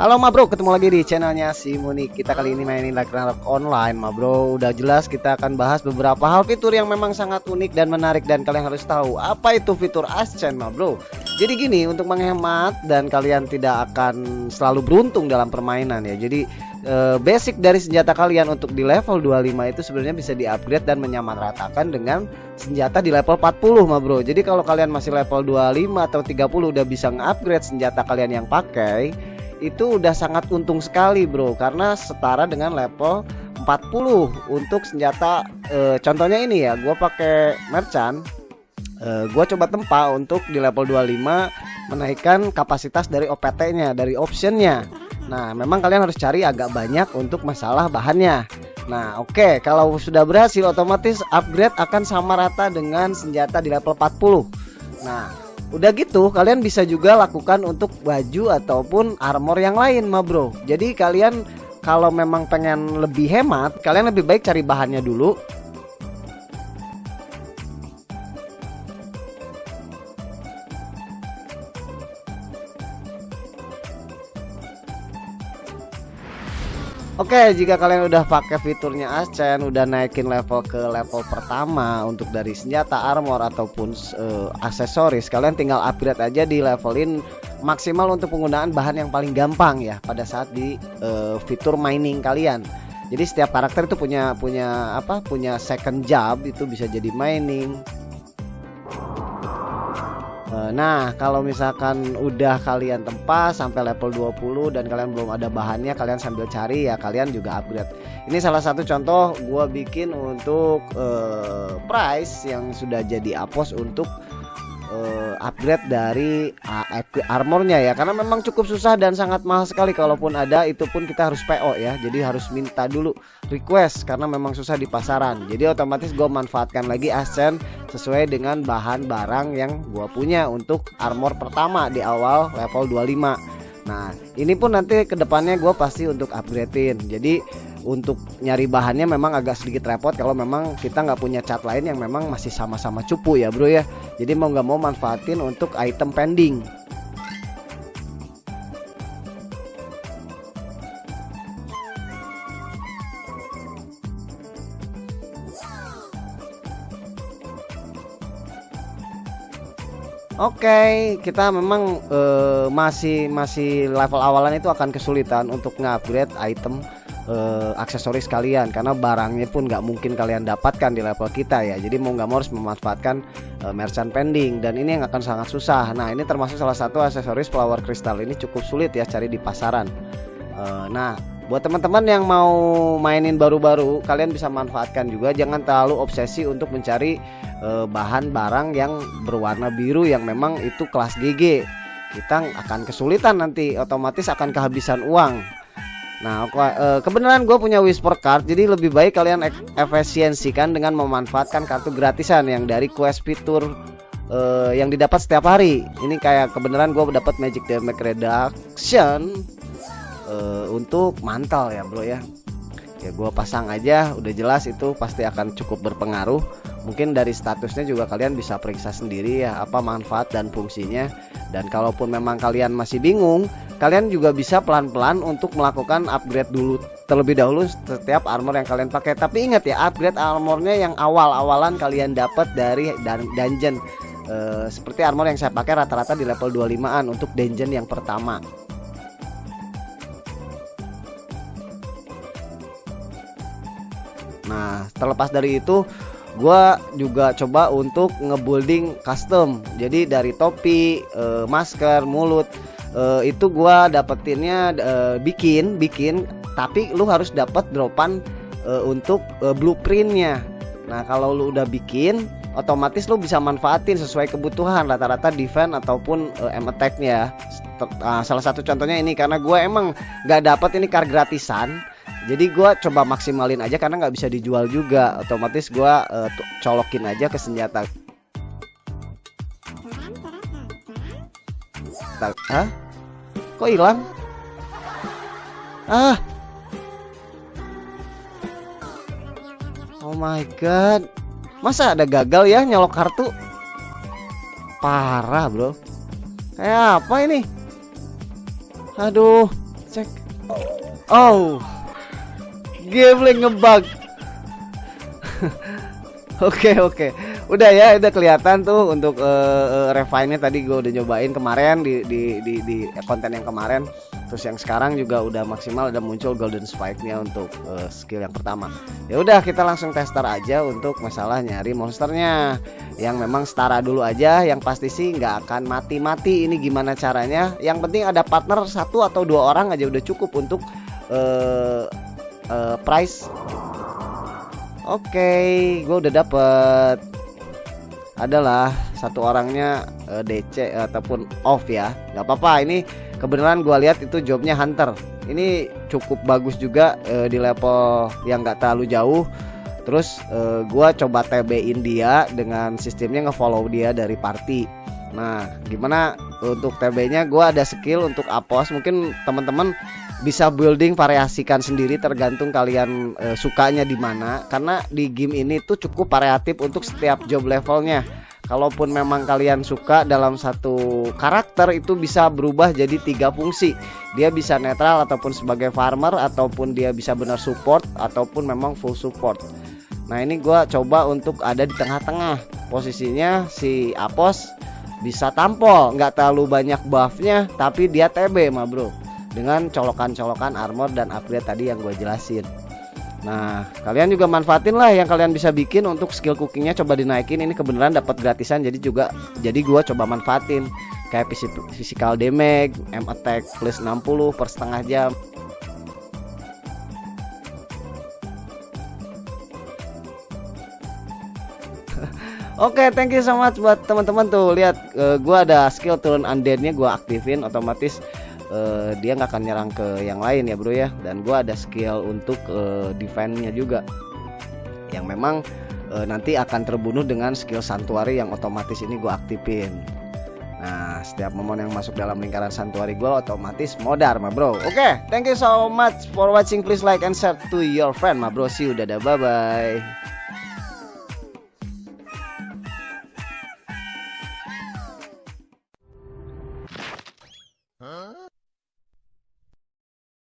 Halo ma bro, ketemu lagi di channelnya si Muni. Kita kali ini mainin Ragnarok online ma bro. Udah jelas kita akan bahas beberapa hal fitur yang memang sangat unik dan menarik Dan kalian harus tahu apa itu fitur Ascent ma bro. Jadi gini untuk menghemat dan kalian tidak akan selalu beruntung dalam permainan ya. Jadi eh, basic dari senjata kalian untuk di level 25 itu sebenarnya bisa di upgrade dan menyamaratakan dengan senjata di level 40 ma bro. Jadi kalau kalian masih level 25 atau 30 udah bisa nge-upgrade senjata kalian yang pakai itu udah sangat untung sekali bro. Karena setara dengan level 40 untuk senjata e, contohnya ini ya gue pakai merchant. E, eh, gue coba tempa untuk di level 25 menaikkan kapasitas dari OPT nya dari optionnya. Nah memang kalian harus cari agak banyak untuk masalah bahannya. Nah oke okay, kalau sudah berhasil otomatis upgrade akan sama rata dengan senjata di level 40 Nah Udah gitu kalian bisa juga lakukan untuk baju ataupun armor yang lain ma bro. Jadi kalian kalau memang pengen lebih hemat kalian lebih baik cari bahannya dulu Oke, jika kalian udah pakai fiturnya Ascen, udah naikin level ke level pertama untuk dari senjata, armor ataupun uh, aksesoris, kalian tinggal upgrade aja di levelin maksimal untuk penggunaan bahan yang paling gampang ya pada saat di uh, fitur mining kalian. Jadi setiap karakter itu punya punya apa? Punya second job itu bisa jadi mining, nah, kalau misalkan udah kalian tempa sampai level 20 dan kalian belum ada bahannya, kalian sambil cari ya kalian juga upgrade. Ini salah satu contoh gue bikin untuk uh, price yang sudah jadi apos untuk uh, upgrade dari uh, armornya ya. Karena memang cukup susah dan sangat mahal sekali. Kalaupun ada itu pun kita harus PO ya. Jadi harus minta dulu request karena memang susah di pasaran. Jadi otomatis gue manfaatkan lagi Ascent sesuai dengan bahan barang yang gue punya untuk armor pertama di awal level 25 Nah ini pun nanti ke depannya gue pasti untuk upgradein. Jadi untuk nyari bahannya memang agak sedikit repot kalau memang kita nggak punya cat lain yang memang masih sama-sama cupu ya bro ya. Jadi mau nggak mau manfaatin untuk item pending. Oke, okay, kita memang uh, masih masih level awalan itu akan kesulitan untuk nge-upgrade item uh, aksesoris kalian karena barangnya pun nggak mungkin kalian dapatkan di level kita ya. Jadi mau nggak mau harus memanfaatkan uh, merchant pending dan ini yang akan sangat susah. Nah ini termasuk salah satu aksesoris flower crystal ini cukup sulit ya cari di pasaran. Uh, nah buat teman-teman yang mau mainin baru-baru kalian bisa manfaatkan juga. Jangan terlalu obsesi untuk mencari uh, bahan barang yang berwarna biru yang memang itu kelas GG kita akan kesulitan nanti otomatis akan kehabisan uang Nah, uh, kebenaran gue punya Whisper Card, jadi lebih baik kalian efisiensikan dengan memanfaatkan kartu gratisan yang dari quest fitur uh, yang didapat setiap hari. Ini kayak kebenaran gue dapat Magic Damage Reduction uh, untuk mantel ya, bro ya. Ya gue pasang aja, udah jelas itu pasti akan cukup berpengaruh. Mungkin dari statusnya juga kalian bisa periksa sendiri ya apa manfaat dan fungsinya. Dan kalaupun memang kalian masih bingung, kalian juga bisa pelan-pelan untuk melakukan upgrade dulu terlebih dahulu setiap armor yang kalian pakai tapi ingat ya upgrade armornya yang awal-awalan kalian dapat dari dan dungeon e, seperti armor yang saya pakai rata-rata di level 25an untuk dungeon yang pertama nah terlepas dari itu gue juga coba untuk ngebuilding custom. Jadi dari topi e, masker mulut uh, itu gua dapetinnya uh, bikin bikin tapi lu harus dapat dropan uh, untuk uh, blueprintnya. Nah kalau lu udah bikin otomatis lu bisa manfaatin sesuai kebutuhan rata-rata defense ataupun uh, aim attacknya. Uh, salah satu contohnya ini karena gue emang nggak dapat ini car gratisan jadi gue coba maksimalin aja karena nggak bisa dijual juga otomatis gue uh, colokin aja ke senjata Hah? Kok hilang? Ah. Oh my god. Masa ada gagal ya nyolok kartu? Parah, Bro. Kayak apa ini? Aduh, Oh, gambling ngebug. Oke oke, udah ya, udah kelihatan tuh untuk uh, uh, refine-nya tadi gue udah nyobain kemarin di, di di di konten yang kemarin. Terus yang sekarang juga udah maksimal ada muncul golden spike-nya untuk uh, skill yang pertama. Ya udah kita langsung tester aja untuk masalah nyari monsternya. Yang memang setara dulu aja, yang pasti sih nggak akan mati-mati. Ini gimana caranya? Yang penting ada partner satu atau dua orang aja udah cukup untuk uh, price. Oke, okay, gue udah dapet. Adalah satu orangnya uh, eh, DC ataupun off ya. Nggak apa-apa ini kebenaran gue lihat itu jobnya hunter. Ini cukup bagus juga uh, di level yang nggak terlalu jauh. Terus uh, eh, gue coba TB-in dia dengan sistemnya ngefollow dia dari party. Nah gimana untuk TB nya gue ada skill untuk apos. Mungkin teman-teman bisa building variasikan sendiri tergantung kalian e, sukanya di mana. Karena di game ini tuh cukup variatif untuk setiap job levelnya. Kalaupun memang kalian suka dalam satu karakter itu bisa berubah jadi tiga fungsi. Dia bisa netral ataupun sebagai farmer ataupun dia bisa benar support ataupun memang full support. Nah ini gue coba untuk ada di tengah-tengah. Posisinya si Apos bisa tampol. Nggak terlalu banyak buffnya tapi dia TB mah bro dengan colokan-colokan armor dan upgrade tadi yang gue jelasin Nah, kalian juga manfaatin lah yang kalian bisa bikin untuk skill cookingnya coba dinaikin. Ini kebenaran dapat gratisan, jadi juga jadi gue coba manfaatin kayak physical damage, M attack plus 60 per setengah jam. Oke, okay, thank you so much buat teman-teman tuh. Lihat, uh, gua ada skill turun undeadnya gua aktifin otomatis uh, dia nggak akan nyerang ke yang lain ya bro ya dan gue ada skill untuk uh, juga yang memang uh, nanti akan terbunuh dengan skill santuari yang otomatis ini gue aktifin Nah, setiap momon yang masuk dalam lingkaran santuari gue otomatis modar, ma bro. Oke, okay, thank you so much for watching. Please like and share to your friend, ma bro. See you, dadah, bye bye.